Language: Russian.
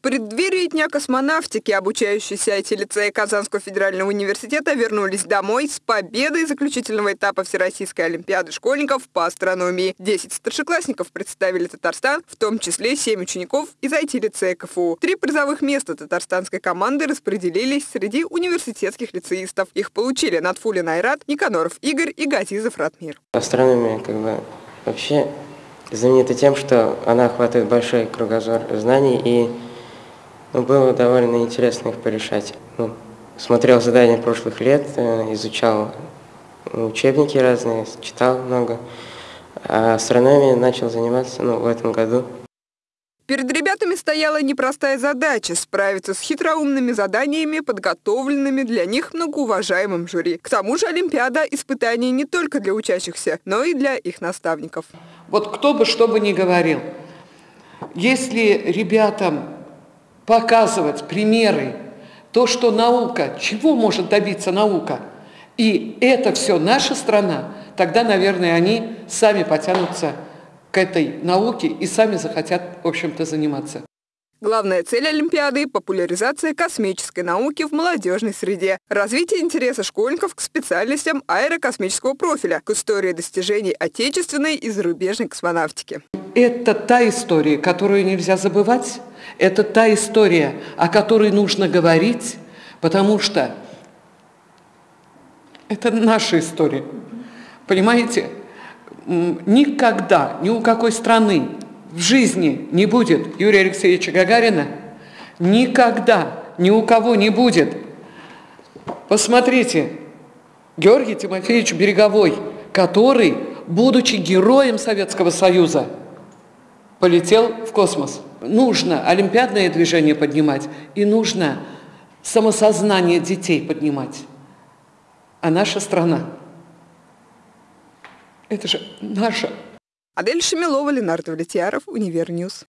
преддверии Дня космонавтики обучающиеся IT-лицеи Казанского федерального университета вернулись домой с победой заключительного этапа Всероссийской олимпиады школьников по астрономии. Десять старшеклассников представили Татарстан, в том числе семь учеников из IT-лицея КФУ. Три призовых места татарстанской команды распределились среди университетских лицеистов. Их получили Натфулин Айрат, Никаноров Игорь и Газизов Ратмир. Астрономия как бы вообще знаменита тем, что она охватывает большой кругозор знаний и ну, было довольно интересно их порешать. Ну, смотрел задания прошлых лет, э, изучал учебники разные, читал много. А астрономией начал заниматься ну, в этом году. Перед ребятами стояла непростая задача – справиться с хитроумными заданиями, подготовленными для них многоуважаемым жюри. К тому же Олимпиада – испытание не только для учащихся, но и для их наставников. Вот кто бы что бы ни говорил, если ребятам показывать примеры, то, что наука, чего может добиться наука, и это все наша страна, тогда, наверное, они сами потянутся к этой науке и сами захотят, в общем-то, заниматься. Главная цель Олимпиады – популяризация космической науки в молодежной среде, развитие интереса школьников к специальностям аэрокосмического профиля, к истории достижений отечественной и зарубежной космонавтики. Это та история, которую нельзя забывать, это та история, о которой нужно говорить, потому что это наша история. Понимаете? Никогда, ни у какой страны в жизни не будет Юрия Алексеевича Гагарина, никогда ни у кого не будет. Посмотрите, Георгий Тимофеевич Береговой, который, будучи героем Советского Союза, полетел в космос. Нужно олимпиадное движение поднимать и нужно самосознание детей поднимать. А наша страна – это же наша Адель Шамилова, Ленардо Влетьяров, Универньюз.